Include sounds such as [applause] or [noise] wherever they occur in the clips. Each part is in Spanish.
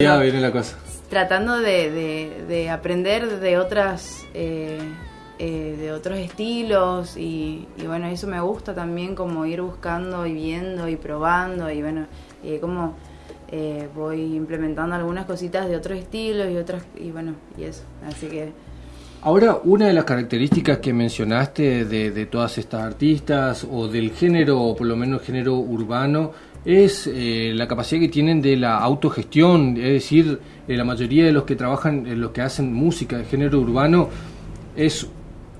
Ya viene la cosa. Tratando de, de, de aprender de otras eh, eh, de otros estilos y, y, bueno, eso me gusta también como ir buscando y viendo y probando y bueno, y como eh, voy implementando algunas cositas de otros estilos y otras y bueno, y eso, así que Ahora, una de las características que mencionaste de, de todas estas artistas o del género, o por lo menos género urbano, es eh, la capacidad que tienen de la autogestión, es decir, eh, la mayoría de los que trabajan, eh, los que hacen música de género urbano, es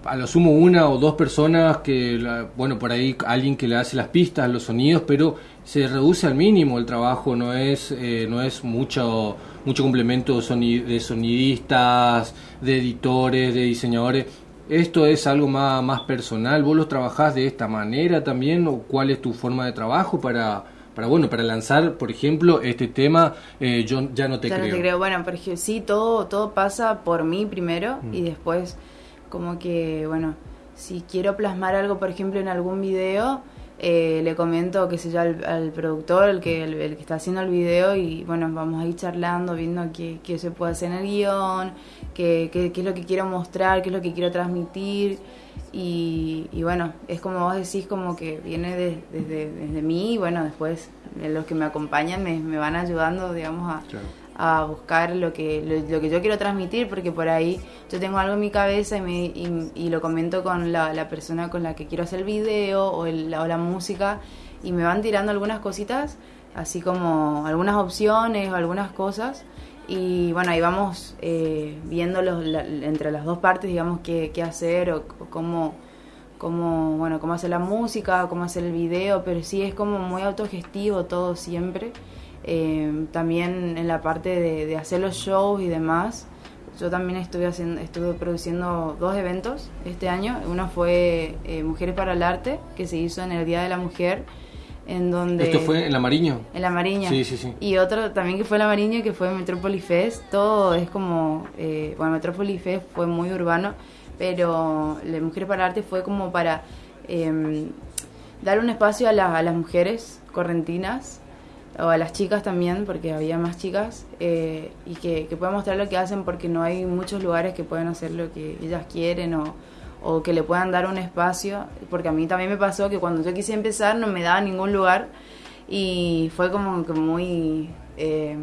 a lo sumo una o dos personas que, la, bueno, por ahí alguien que le hace las pistas, los sonidos, pero se reduce al mínimo el trabajo, no es, eh, no es mucho, mucho complemento de sonidistas, de editores, de diseñadores. ¿Esto es algo más, más personal? ¿Vos lo trabajás de esta manera también? ¿O cuál es tu forma de trabajo para, para bueno, para lanzar, por ejemplo, este tema, eh, yo ya no te ya creo? No te creo. Bueno, porque sí, todo, todo pasa por mí primero mm. y después como que, bueno, si quiero plasmar algo, por ejemplo, en algún video, eh, le comento, qué sé yo, al, productor, el que, el, que está haciendo el video, y bueno, vamos a ir charlando, viendo qué, qué se puede hacer en el guion, qué, qué, es lo que quiero mostrar, qué es lo que quiero transmitir. Y, y bueno, es como vos decís, como que viene de, desde, desde mí, y bueno, después los que me acompañan me, me van ayudando, digamos, a, a buscar lo que, lo, que yo quiero transmitir, porque por ahí yo tengo algo en mi cabeza y, me, y, lo comento con la, persona con la que quiero hacer el video o, el, o la música y me van tirando algunas cositas, así como algunas opciones o algunas cosas. Y bueno, ahí vamos eh, viendo los, entre las dos partes, digamos, qué, hacer o, o cómo, cómo, bueno, cómo hacer la música, cómo hacer el video, pero sí es como muy autogestivo todo siempre. Eh, también en la parte de, de, hacer los shows y demás. Yo también estuve, haciendo, estuve produciendo dos eventos este año. Uno fue eh, Mujeres para el Arte, que se hizo en el Día de la Mujer. En donde, ¿Esto fue en La Mariño? En La Mariño. Sí, sí, sí. Y otro también que fue en La Mariño, que fue Metropolis Fest. Todo es como... Eh, bueno, Metropolis Fest fue muy urbano, pero la Mujeres para el Arte fue como para eh, dar un espacio a, la, a las mujeres correntinas o a las chicas también, porque había más chicas, eh, y que, que puedan mostrar lo que hacen porque no hay muchos lugares que puedan hacer lo que ellas quieren o, o que le puedan dar un espacio, porque a mí también me pasó que cuando yo quise empezar no me daba ningún lugar y fue como que muy... Eh,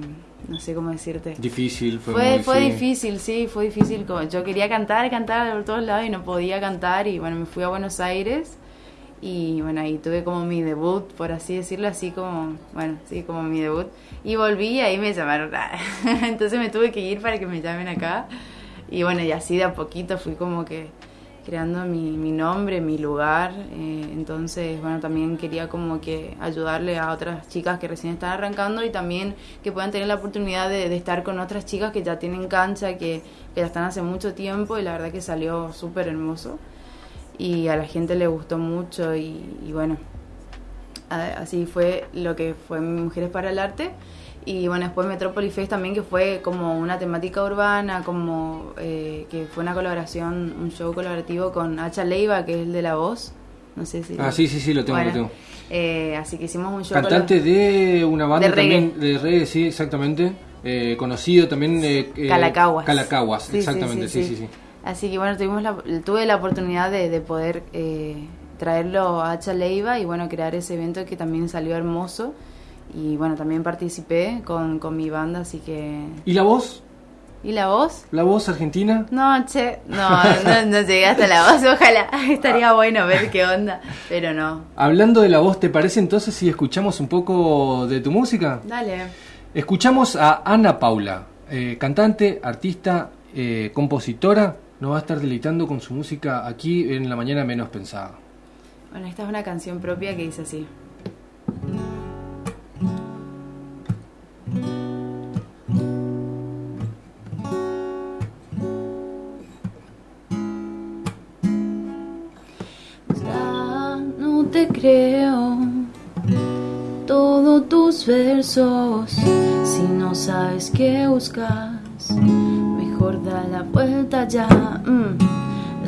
no sé cómo decirte. Difícil, fue, fue, muy, fue sí. difícil, sí, fue difícil. Yo quería cantar, cantar por todos lados y no podía cantar y bueno, me fui a Buenos Aires y bueno, ahí tuve como mi debut, por así decirlo, así como, bueno, sí, como mi debut. Y volví y ahí me llamaron. [laughs] Entonces me tuve que ir para que me llamen acá. Y bueno, y así de a poquito fui como que creando mi, mi nombre, mi lugar. Eh, entonces, bueno, también quería como que ayudarle a otras chicas que recién están arrancando y también que puedan tener la oportunidad de, de estar con otras chicas que ya tienen cancha, que, que ya están hace mucho tiempo y la verdad que salió súper hermoso y a la gente le gustó mucho y, y bueno, así fue lo que fue Mujeres para el Arte. Y bueno, después Metropolis Fest también, que fue como una temática urbana, como eh, que fue una colaboración, un show colaborativo con Hacha Leiva, que es el de la voz. No sé si. Ah, sí, sí, sí, lo tengo, bueno, lo tengo. Eh, así que hicimos un show. Cantante de una banda de reggae. también de reggae, sí, exactamente. Eh, conocido también. Eh, Calacaguas. Calacaguas, sí, exactamente, sí. sí, sí. Así que bueno, tuvimos la, tuve la oportunidad de, de poder eh, traerlo a Hacha Leiva y bueno, crear ese evento que también salió hermoso. Y bueno, también participé con, con mi banda, así que... ¿Y la voz? ¿Y la voz? ¿La voz argentina? No, che, no, no, no llegué hasta la voz, ojalá, [laughs] estaría bueno ver qué onda, pero no. Hablando de la voz, ¿te parece entonces si escuchamos un poco de tu música? Dale. Escuchamos a Ana Paula, eh, cantante, artista, eh, compositora, nos va a estar deleitando con su música aquí en la mañana menos pensada. Bueno, esta es una canción propia que dice así. Ya no te creo todos tus versos si no sabes qué buscas da la vuelta ya. Mm.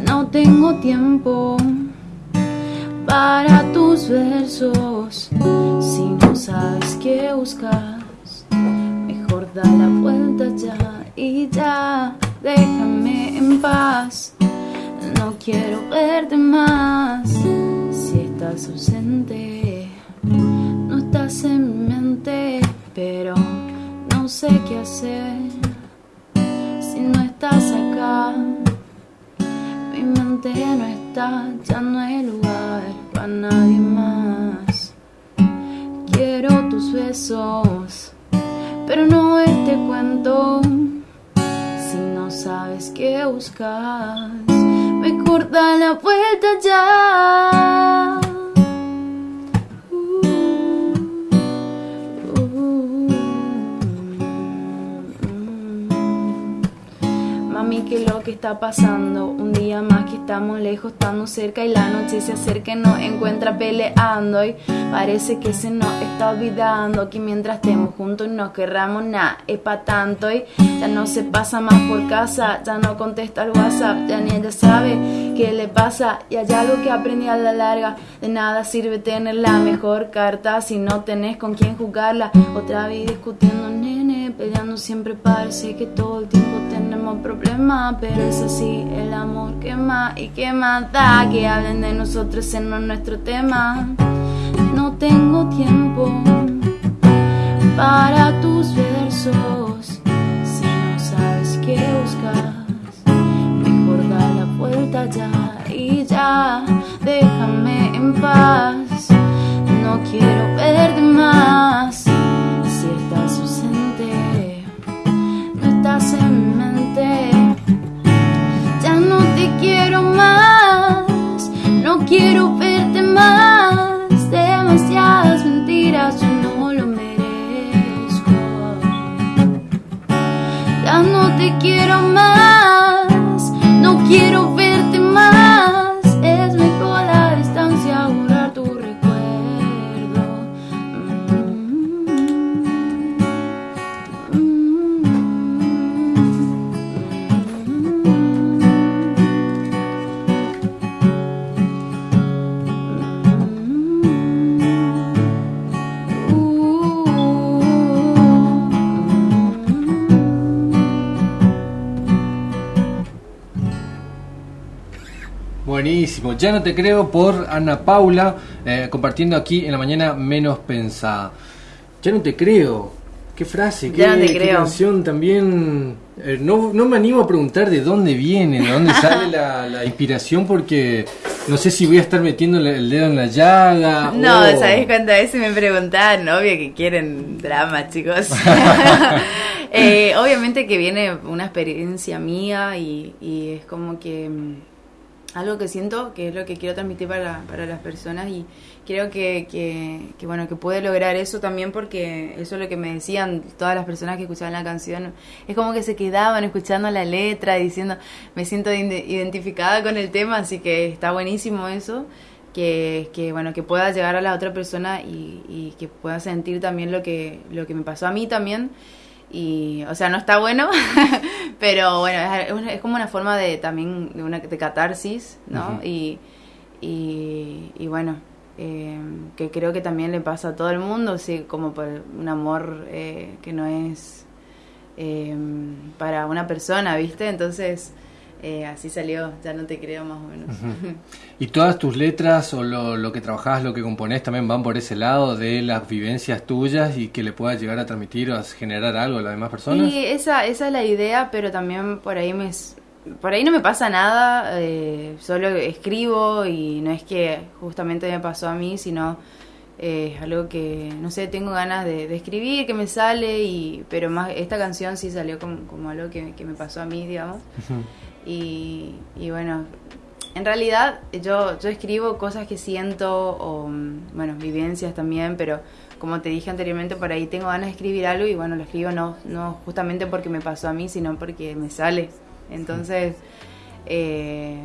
No tengo tiempo para tus versos. Si no sabes qué buscas, mejor da la vuelta ya y ya, déjame en paz. No quiero verte más si estás ausente. No estás en mi mente, pero no sé qué hacer Mi mente no está, ya no hay lugar para nadie más. Quiero tus besos, pero no este cuento. Si no sabes qué buscas, mejor da la vuelta ya. Que está pasando? Un día más que estamos lejos, estamos cerca y la noche se acerca y nos encuentra peleando. Y parece que se nos está olvidando que mientras estemos juntos nos querramos nada, es pa' tanto. Y ya no se pasa más por casa, ya no contesta el WhatsApp, ya ni ella sabe qué le pasa. Y hay algo que aprendí a la larga: de nada sirve tener la mejor carta si no tenés con quién jugarla. Otra vez discutiendo, peleando siempre parece que todo el tiempo tenemos problemas, pero es así, el amor quema y quema da que hablen de nosotros en nuestro tema. No tengo tiempo para tus versos, si no sabes qué buscas, mejor da la vuelta ya y ya, déjame en paz, no quiero verte más, quiero más, no quiero verte más, demasiadas mentiras, yo no lo merezco, ya no te quiero más, Ya no te creo por Ana Paula, eh, compartiendo aquí en la mañana menos pensada. Ya no te creo. Qué frase, qué, Ya no te qué creo. canción también. eh, no, no me animo a preguntar de dónde viene, de dónde [laughs] sale la, la inspiración, porque no sé si voy a estar metiendo el- dedo en la llaga. No, o- ¿sabes cuántas veces me preguntaban? Obvio que quieren drama, chicos. [laughs] [laughs] Eh, obviamente que viene una experiencia mía y, y es como que mm, algo que siento que es lo que quiero transmitir para, para las personas y creo que, que, bueno que puede lograr eso también porque eso es lo que me decían todas las personas que escuchaban la canción. Es como que se quedaban escuchando la letra diciendo me siento ide- identificada con el tema así que está buenísimo eso que, que bueno que pueda llegar a la otra persona y, y que pueda sentir también lo que lo que me pasó a mí también y o sea no está bueno [laughs] pero bueno es, es- como una forma de también de una de catarsis no y, y y bueno eh, que creo que también le pasa a todo el mundo sí como por un amor eh, que no es eh, para una persona viste entonces eh, así salió ya no te creo más o menos. Y todas tus letras o lo, lo que trabajás, lo que componés también van por ese lado de las vivencias tuyas y que le puedas llegar a transmitir o a generar algo a las demás personas. Sí, esa, esa es la idea, pero también por ahí me por ahí no me pasa nada, eh, solo escribo y no es que justamente me pasó a mí, sino eh, es algo que, no sé, tengo ganas de, de escribir, que me sale, y pero más esta canción sí salió como, como algo que, que me pasó a mí, digamos. Y, y bueno, en realidad yo, yo escribo cosas que siento o, bueno, vivencias también, pero como te dije anteriormente, por ahí tengo ganas de escribir algo y bueno, lo escribo no, no justamente porque me pasó a mí, sino porque me sale. Entonces, eh,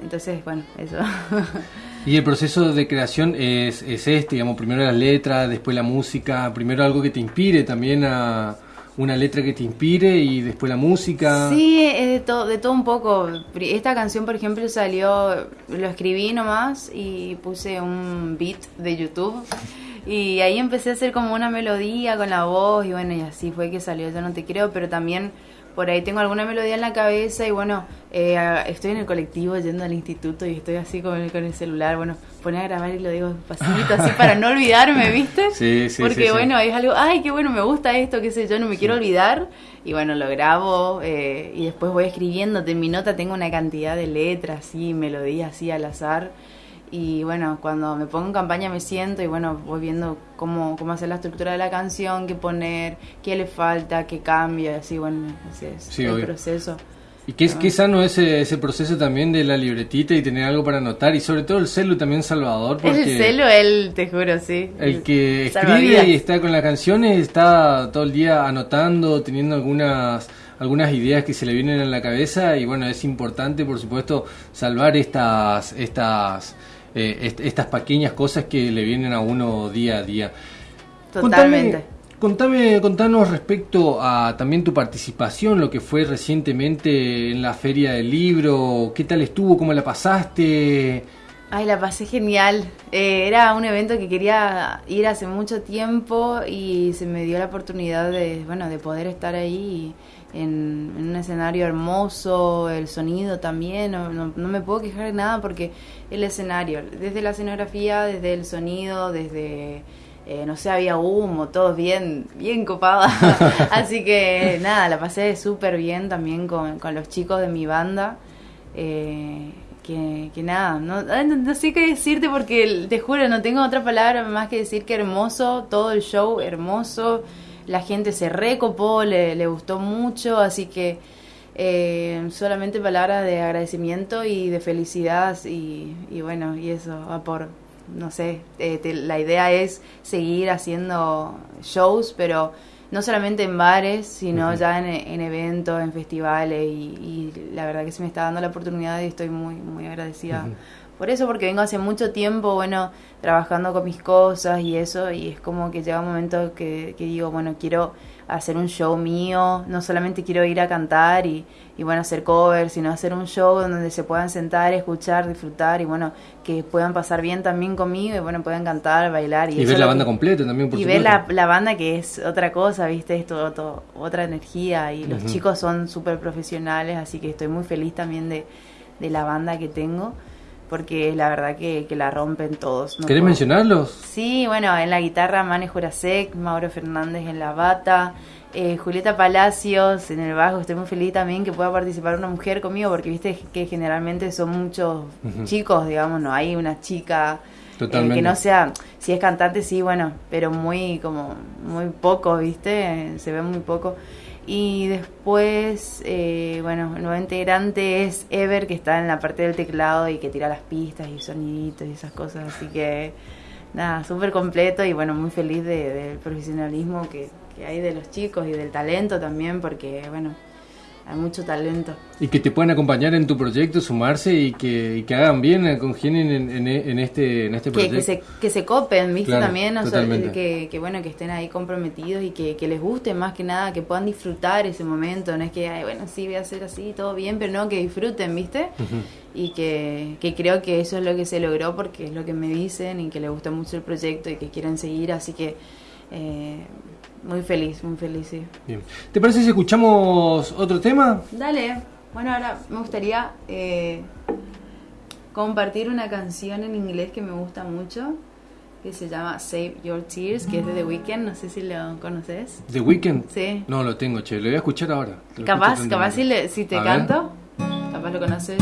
entonces bueno, eso. [laughs] Y el proceso de creación es, es este, digamos, primero las letras, después la música, primero algo que te inspire también a una letra que te inspire y después la música. Sí, es de todo, de todo un poco. Esta canción, por ejemplo, salió, lo escribí nomás y puse un beat de YouTube y ahí empecé a hacer como una melodía con la voz y bueno, y así fue que salió Yo no te creo, pero también por ahí tengo alguna melodía en la cabeza y bueno, eh, estoy en el colectivo yendo al instituto y estoy así con el, con el celular, bueno, pone a grabar y lo digo pasito así [laughs] para no olvidarme, ¿viste? Sí, sí, Porque sí, bueno, es algo, ay, qué bueno, me gusta esto, qué sé yo, no me quiero olvidar y bueno, lo grabo eh, y después voy escribiendo, en mi nota tengo una cantidad de letras, y melodías así al azar y bueno, cuando me pongo en campaña me siento y bueno, voy viendo cómo, cómo hacer la estructura de la canción, qué poner, qué le falta, qué cambia, así bueno, ese es el proceso. Y qué, es, qué sano ese, ese proceso también de la libretita y tener algo para anotar y sobre todo el celu también Salvador. Porque el celu, él, te juro, sí. El que escribe y está con las canciones está todo el día anotando, teniendo algunas algunas ideas que se le vienen en la cabeza y bueno, es importante por supuesto salvar estas estas eh, estas pequeñas cosas que le vienen a uno día a día. Totalmente. Contame, contanos respecto a también tu participación, lo que fue recientemente en la Feria del Libro, ¿qué tal estuvo? ¿Cómo la pasaste? Ay, la pasé genial. Eh, era un evento que quería ir hace mucho tiempo y se me dio la oportunidad de, bueno, de poder estar ahí en, un escenario hermoso, el sonido también, no, no, me puedo quejar de nada porque el escenario, desde la escenografía, desde el sonido, desde, eh, no sé, había humo, todo bien, bien copada. [laughs] Así que nada, la pasé súper bien también con, con, los chicos de mi banda. Eh, que, que, nada, no, no, sé qué decirte porque te juro, no tengo otra palabra más que decir que hermoso, todo el show hermoso la gente se recopó, le, le gustó mucho, así que eh, solamente palabras de agradecimiento y de felicidad y, y bueno, y eso, por, no sé, eh, la idea es seguir haciendo shows, pero no solamente en bares, sino ya en, eventos, en festivales y, la verdad que se me está dando la oportunidad y estoy muy, muy agradecida por eso, porque vengo hace mucho tiempo, bueno, trabajando con mis cosas y eso, y es como que llega un momento que, digo, bueno, quiero hacer un show mío, no solamente quiero ir a cantar y, y, bueno, hacer covers, sino hacer un show donde se puedan sentar, escuchar, disfrutar y bueno, que puedan pasar bien también conmigo y bueno, puedan cantar, bailar. Y, ver la banda completa también, por Y ver la, la, banda que es otra cosa, viste, es todo, otra energía y los chicos son súper profesionales, así que estoy muy feliz también de, de la banda que tengo porque la verdad que, que la rompen todos. ¿Querés mencionarlos? Sí, bueno, en la guitarra Mane Jurasek, Mauro Fernández en la bata, eh, Julieta Palacios en el bajo. Estoy muy feliz también que pueda participar una mujer conmigo, porque viste que generalmente son muchos chicos, digamos, no hay una chica. Eh, que no sea, si es cantante sí, bueno, pero muy como muy poco, ¿viste? Se ve muy poco. Y después, eh, bueno, el nuevo integrante es Ever, que está en la parte del teclado y que tira las pistas y soniditos y esas cosas. Así que, nada, súper completo y bueno, muy feliz del profesionalismo que, que hay de los chicos y del talento también, porque, bueno, hay mucho talento. Y que te puedan acompañar en tu proyecto, sumarse y que, y que hagan bien, eh, congenien en, en, en, este, en este proyecto. Que, se, que se copen, ¿viste? También, o sea, que, que, bueno, que estén ahí comprometidos y que, que les guste más que nada, que puedan disfrutar ese momento. No es que, Ay, bueno, sí, voy a hacer así, todo bien, pero no, que disfruten, ¿viste? Y que, que creo que eso es lo que se logró porque es lo que me dicen y que les gusta mucho el proyecto y que quieren seguir, así que... Eh, muy feliz, muy feliz, sí. Bien. ¿Te parece si escuchamos otro tema? Dale. Bueno, ahora me gustaría eh, compartir una canción en inglés que me gusta mucho, que se llama Save Your Tears, que es de The Weeknd. No sé si lo conoces. ¿The Weeknd? Sí. No, lo tengo, che. Lo voy a escuchar ahora. capaz, capaz si, le, si te canto, capaz lo conoces.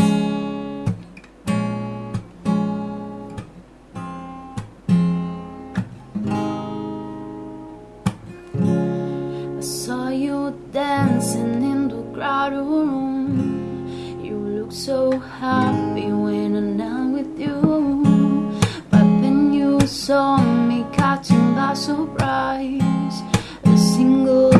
The crowded room. You look so happy when I'm not with you. But then you saw me catching by surprise. A single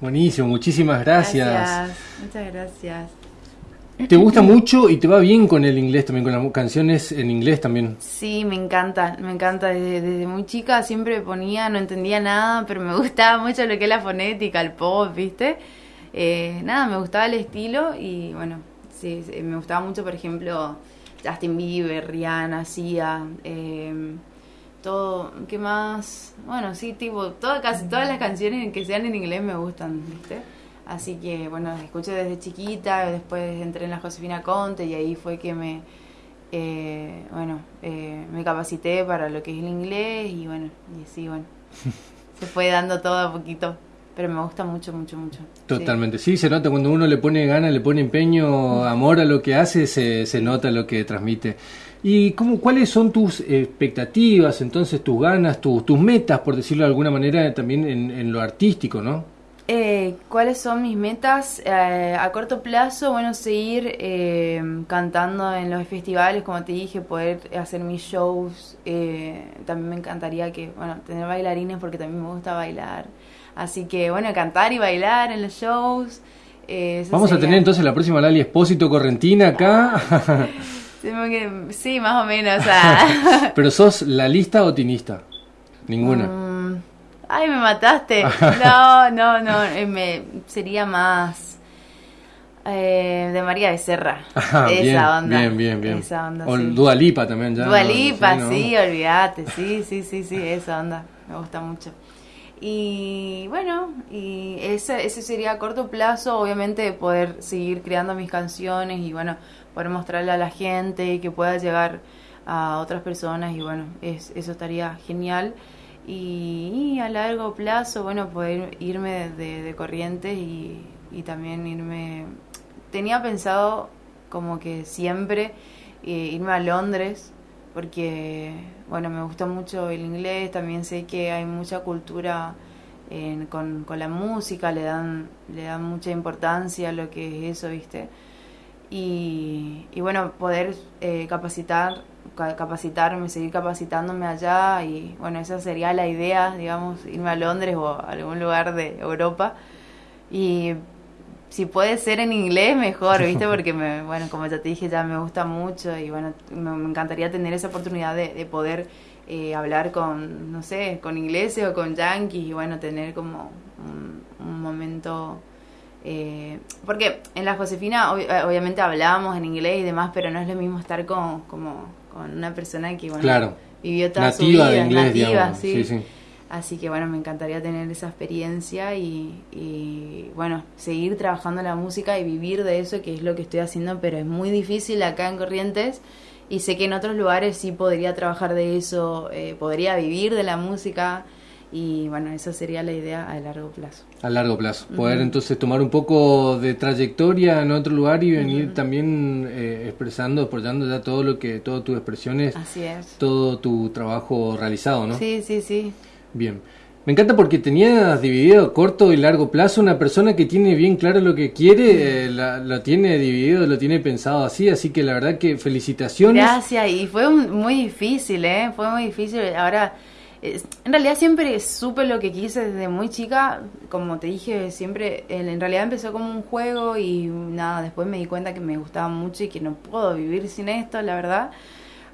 Buenísimo, muchísimas gracias. Muchas gracias. ¿Te gusta mucho y te va bien con el inglés también, con las canciones en inglés también? Sí, me encanta, me encanta. Desde, desde muy chica siempre ponía, no entendía nada, pero me [laughs] gustaba mucho lo que es la fonética, el pop, ¿viste? Eh, nada, me gustaba el estilo y bueno, sí, sí, me gustaba mucho, por ejemplo, Justin Bieber, Rihanna, Sia, eh, todo, ¿qué más? Bueno, sí, tipo, todo, casi todas las canciones que sean en inglés me gustan, ¿viste? Así que, bueno, escuché desde chiquita, después entré en la Josefina Conte y ahí fue que me, eh, bueno, eh, me capacité para lo que es el inglés y bueno, y así, bueno, [laughs] se fue dando todo a poquito. Pero me gusta mucho, mucho, mucho. Totalmente, sí. se nota cuando uno le pone ganas, le pone empeño, amor a lo que hace, se, se nota lo que transmite. ¿Y cómo, cuáles son tus expectativas, entonces tus ganas, tus, tus metas, por decirlo de alguna manera, también en, en lo artístico, ¿no? Eh, ¿Cuáles son mis metas? Eh, a corto plazo, bueno, seguir eh, cantando en los festivales, como te dije, poder hacer mis shows. Eh, también me encantaría que, bueno, tener bailarines porque también me gusta bailar. Así que, bueno, cantar y bailar en los shows. eh, Vamos a tener entonces la próxima Lali Espósito Correntina acá. [laughs] Sí, más o menos, o sea... [laughs] Pero sos la lista o tinista? Ninguna. Mm, ay, me mataste. [laughs] No, no, no. eh, me, sería más eh, de María Becerra. Ajá, esa bien, onda. bien, bien, bien. Esa onda. o sí. Dua Lipa también ya. Dua ¿no? Lipa, ¿no? sí, olvídate. Sí, sí, sí, sí, esa onda. Me gusta mucho. Y bueno, y ese, ese sería a corto plazo, obviamente, poder seguir creando mis canciones y bueno, poder mostrarle a la gente y que pueda llegar a otras personas y bueno, es, eso estaría genial. Y, y a largo plazo, bueno, poder irme de, de Corrientes y, y también irme... Tenía pensado como que siempre eh, irme a Londres porque, bueno, me gusta mucho el inglés, también sé que hay mucha cultura en- con, con la música, le dan, le dan mucha importancia a lo que es eso, ¿viste? Y, y bueno, poder eh, capacitar, ca- capacitarme, seguir capacitándome allá y bueno, esa sería la idea, digamos, irme a Londres o a algún lugar de Europa y si puede ser en inglés mejor, ¿viste? [laughs] Porque me, bueno, como ya te dije, ya me gusta mucho y bueno, me, me encantaría tener esa oportunidad de, de poder eh, hablar con, no sé, con ingleses o con yankees y bueno, tener como un, un momento eh, porque en la Josefina ob- eh, obviamente hablábamos en inglés y demás, pero no es lo mismo estar con, como, con una persona que bueno, Claro. vivió toda su Nativa vida, de inglés, nativa, digamos. sí. Sí, sí. Así que bueno, me encantaría tener esa experiencia y, y, bueno, seguir trabajando la música y vivir de eso, que es lo que estoy haciendo, pero es muy difícil acá en Corrientes y sé que en otros lugares sí podría trabajar de eso, eh, podría vivir de la música y bueno, esa sería la idea a largo plazo. A largo plazo. Poder entonces tomar un poco de trayectoria en otro lugar y venir también eh, expresando, apoyando ya todo lo que, todas tus expresiones, Así es. todo tu trabajo realizado, ¿no? Sí, sí, sí. Bien. Me encanta porque tenías dividido corto y largo plazo. Una persona que tiene bien claro lo que quiere, eh, la- lo tiene dividido, lo tiene pensado así. Así que la verdad que felicitaciones. Gracias, y fue muy difícil, ¿eh? Fue muy difícil. Ahora, eh, en realidad siempre supe lo que quise desde muy chica. Como te dije, siempre, en realidad empezó como un juego y nada, después me di cuenta que me gustaba mucho y que no puedo vivir sin esto, la verdad.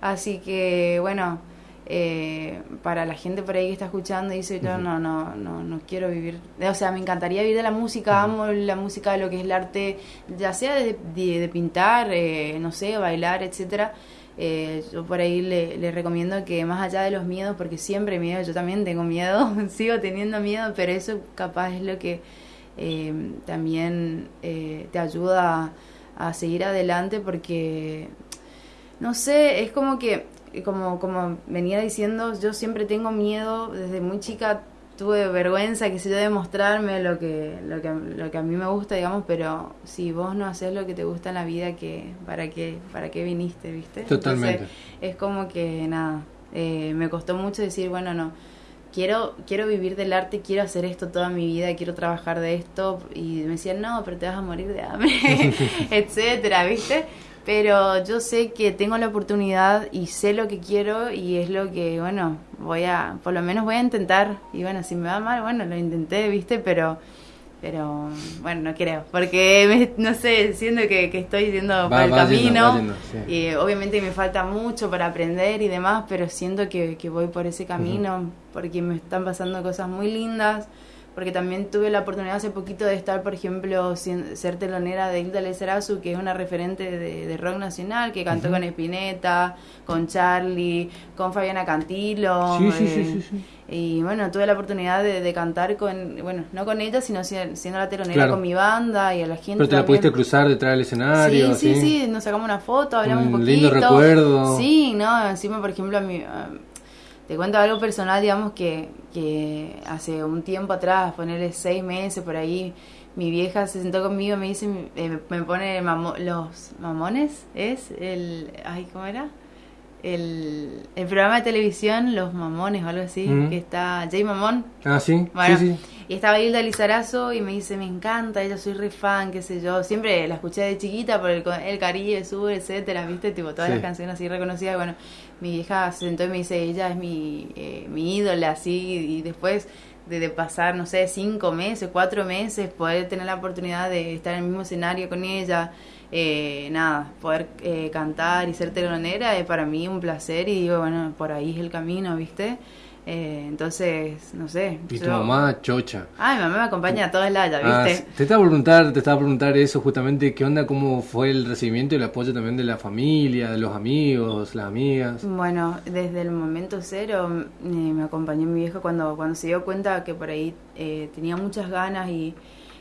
Así que, bueno, eh, para la gente por ahí que está escuchando y dice, yo no, no, no, no quiero vivir, o sea, me encantaría vivir de la música, amo la música, lo que es el arte, ya sea de, de- de pintar, eh, no sé, bailar, etcétera. Eh, yo por ahí le, le recomiendo que más allá de los miedos, porque siempre miedo, yo también tengo miedo, [laughs] sigo teniendo miedo, pero eso capaz es lo que también te ayuda a, a seguir adelante porque no sé, es como que, como, como venía diciendo, yo siempre tengo miedo, desde muy chica tuve vergüenza, que sé yo, de mostrarme lo que, lo que, lo que a mí me gusta, digamos, pero si vos no haces lo que te gusta en la vida, que ¿para qué, para qué viniste, viste? Totalmente. es como que, nada, eh, me costó mucho decir, bueno, no, quiero, quiero vivir del arte, quiero hacer esto toda mi vida, quiero trabajar de esto, y me decían, no, pero te vas a morir de hambre, [laughs] etcétera, ¿viste? Pero yo sé que tengo la oportunidad y sé lo que quiero y es lo que, bueno, voy a, por lo menos voy a intentar. Y bueno, si me va mal, bueno, lo intenté, ¿viste? Pero, pero bueno, no creo, porque no sé, siento que, estoy yendo por el camino y obviamente me falta mucho para aprender y demás, pero siento que, voy por ese camino porque me están pasando cosas muy lindas porque también tuve la oportunidad hace poquito de estar, por ejemplo, ser telonera de Hilda Lezerazu, que es una referente de, rock nacional, que cantó con Spinetta, con Charlie, con Fabiana Cantilo. Sí, sí, sí, sí, Y bueno, tuve la oportunidad de, cantar con, bueno, no con ella, sino siendo la telonera con mi banda y a la gente. Pero te la pudiste cruzar detrás del escenario. Sí, sí, sí, nos sacamos una foto, hablamos un, poquito. lindo recuerdo. Sí, no, encima, por ejemplo, a mi te cuento algo personal, digamos que, que hace un tiempo atrás, ponerle seis meses por ahí, mi vieja se sentó conmigo y me dice, eh, me pone los mamones, ¿es? El, ay, ¿cómo era? El, el programa de televisión Los Mamones o algo así, que está Jay Mamón. Ah, sí, sí, sí. Y estaba Hilda Lizarazo y me dice, me encanta, ella soy re fan, qué sé yo. Siempre la escuché de chiquita por el, el Caribe, Sur, etcétera, viste, tipo todas las canciones así reconocidas. Bueno, mi vieja se sentó y me dice, ella es mi, eh, mi ídola, así, y después de, pasar, no sé, cinco meses, cuatro meses, poder tener la oportunidad de estar en el mismo escenario con ella, eh, nada, poder eh, cantar y ser telonera es para mí un placer y digo, bueno, por ahí es el camino, ¿viste? Eh, entonces, no sé. Y tu mamá chocha. Ah, mi mamá me acompaña a todas lados, ah, ¿viste? te estaba a preguntar, te estaba a preguntar eso justamente, ¿qué onda, cómo fue el recibimiento y el apoyo también de la familia, de los amigos, las amigas? Bueno, desde el momento cero eh, me acompañó mi vieja cuando, cuando se dio cuenta que por ahí eh, tenía muchas ganas y,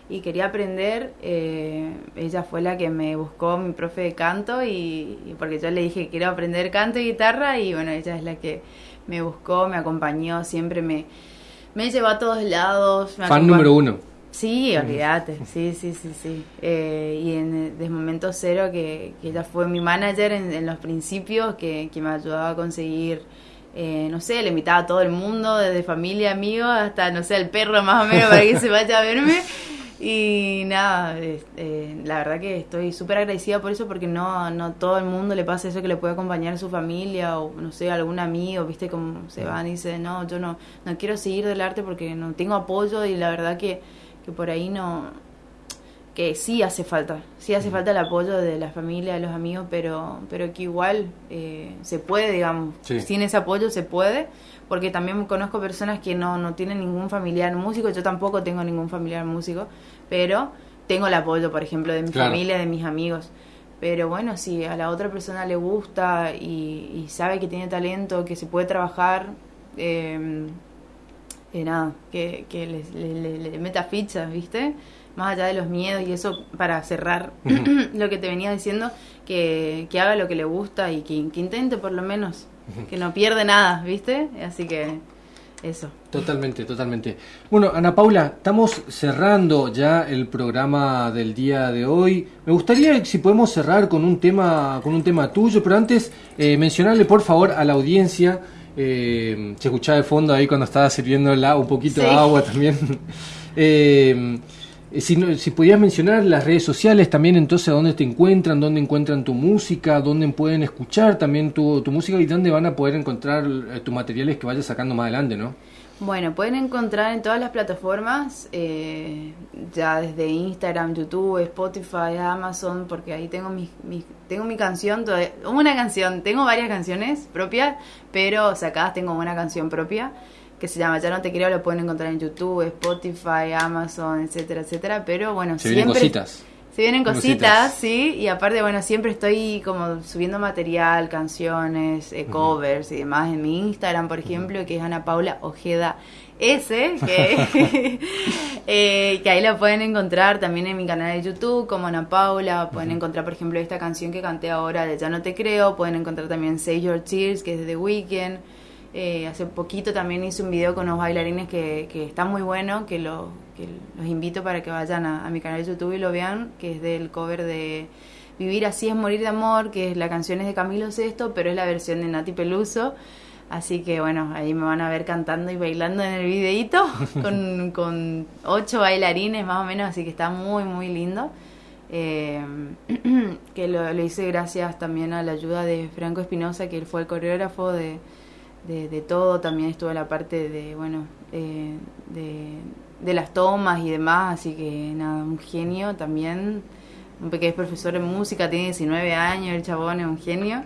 y quería aprender. ella fue la que me buscó mi profe de canto y, y porque yo le dije que quiero aprender canto y guitarra y bueno, ella es la que me buscó, me acompañó, siempre me, me llevó a todos lados. Fan número uno. Sí, olvídate, sí, sí, sí, sí. Eh, y en, desde momento cero, que, que ella fue mi manager en, los principios, que, que, me ayudaba a conseguir, eh, no sé, le invitaba a todo el mundo, desde familia, amigos, hasta, no sé, el perro más o menos, para que se vaya a verme. [laughs] Y nada, eh, la verdad que estoy súper agradecida por eso porque no, no todo el mundo le pasa eso que le puede acompañar a su familia o no sé, algún amigo, viste cómo se van y dicen, no, yo no, no quiero seguir del arte porque no tengo apoyo y la verdad que, que por ahí no, que sí hace falta, sí hace falta el apoyo de la familia, de los amigos, pero, pero que igual eh, se puede, digamos, sin ese apoyo se puede porque también conozco personas que no, no tienen ningún familiar músico, yo tampoco tengo ningún familiar músico, pero tengo el apoyo, por ejemplo, de mi familia, de mis amigos. Pero bueno, si a la otra persona le gusta y, sabe que tiene talento, que se puede trabajar, eh, eh nada, que, que le, meta fichas, ¿viste? Más allá de los miedos y eso, para cerrar [clears throat] lo que te venía diciendo, que, que haga lo que le gusta y que, que intente por lo menos [laughs] que no pierde nada, ¿viste? Así que eso. Totalmente, totalmente. Bueno, Ana Paula, estamos cerrando ya el programa del día de hoy. Me gustaría si podemos cerrar con un tema, con un tema tuyo, pero antes eh, mencionarle por favor a la audiencia. Eh, se escuchaba de fondo ahí cuando estaba sirviendo un poquito de agua también. [laughs] eh, eh, si, si pudieras mencionar las redes sociales también, entonces, ¿dónde te encuentran? ¿Dónde encuentran tu música? ¿Dónde pueden escuchar también tu, tu música? ¿Y dónde van a poder encontrar eh, tus materiales que vayas sacando más adelante, no? Bueno, pueden encontrar en todas las plataformas, eh, ya desde Instagram, YouTube, Spotify, Amazon, porque ahí tengo mi, tengo mi canción, una canción, tengo varias canciones propias, pero sacadas tengo una canción propia que se llama Ya no te quiero, lo pueden encontrar en YouTube, Spotify, Amazon, etcétera, etcétera. Pero bueno, se Vienen cositas. Se vienen cositas, sí, y aparte, bueno, siempre estoy como subiendo material, canciones, eh, covers y demás en mi Instagram, por ejemplo, que es Ana Paula Ojeda S, que, [laughs] [laughs] eh, que ahí la pueden encontrar también en mi canal de YouTube como Ana Paula, pueden encontrar, por ejemplo, esta canción que canté ahora de Ya no te creo, pueden encontrar también Save Your Tears, que es de The Weeknd, Eh, hace poquito también hice un video con los bailarines que, que está muy bueno, que, lo, que los invito para que vayan a, mi canal de YouTube y lo vean, que es del cover de Vivir así es morir de amor, que es la canción es de Camilo Sesto, pero es la versión de Nati Peluso. Así que bueno, ahí me van a ver cantando y bailando en el videíto [laughs] con, con ocho bailarines más o menos, así que está muy, muy lindo. Eh, [clears throat] que lo, hice gracias también a la ayuda de Franco Espinosa, que él fue el coreógrafo de, de, todo, también estuvo en la parte de, bueno, eh, de, las tomas y demás, así que nada, un genio también, un pequeño profesor de música, tiene 19 años, el chabón es un genio.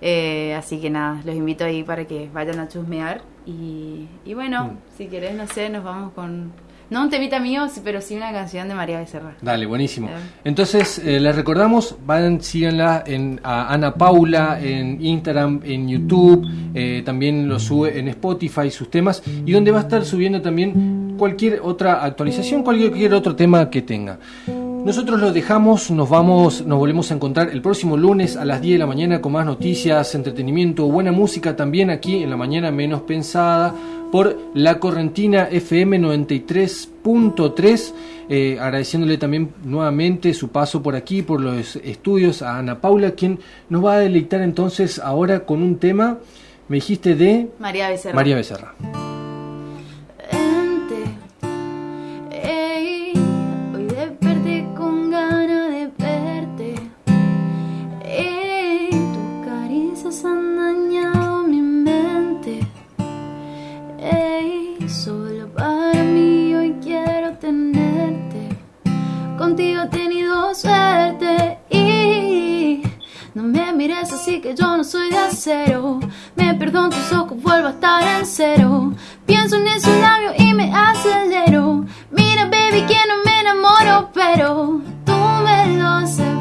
Eh, así que nada, los invito ahí para que vayan a chusmear. Y, y bueno, mm. si querés, no sé, nos vamos con, no un temita mío, pero sí una canción de María Becerra. Dale, buenísimo. Entonces, eh, les recordamos, vayan, síganla en, a Ana Paula, en Instagram, en YouTube, eh, también lo sube en Spotify, sus temas, y donde va a estar subiendo también cualquier otra actualización, cualquier otro tema que tenga. Nosotros lo dejamos, nos vamos, nos volvemos a encontrar el próximo lunes a las 10 de la mañana con más noticias, entretenimiento, buena música también aquí en la mañana menos pensada por la Correntina FM 93.3, eh, agradeciéndole también nuevamente su paso por aquí, por los estudios a Ana Paula, quien nos va a deleitar entonces ahora con un tema, me dijiste de María Becerra. María Becerra. Así que yo no soy de acero. Me perdono tus ojos, vuelvo a estar en cero. Pienso en ese labio y me acelero. Mira, baby, que no me enamoro, pero tú me lo haces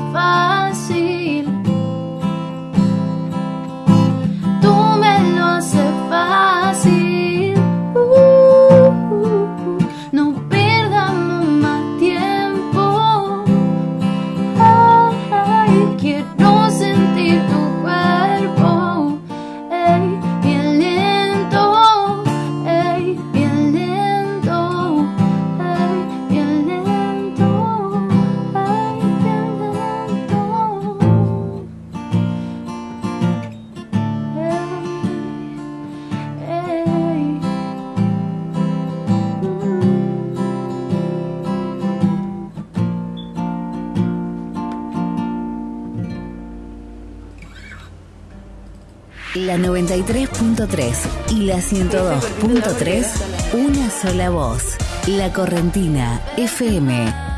93.3 y la 102.3, una sola voz. La Correntina FM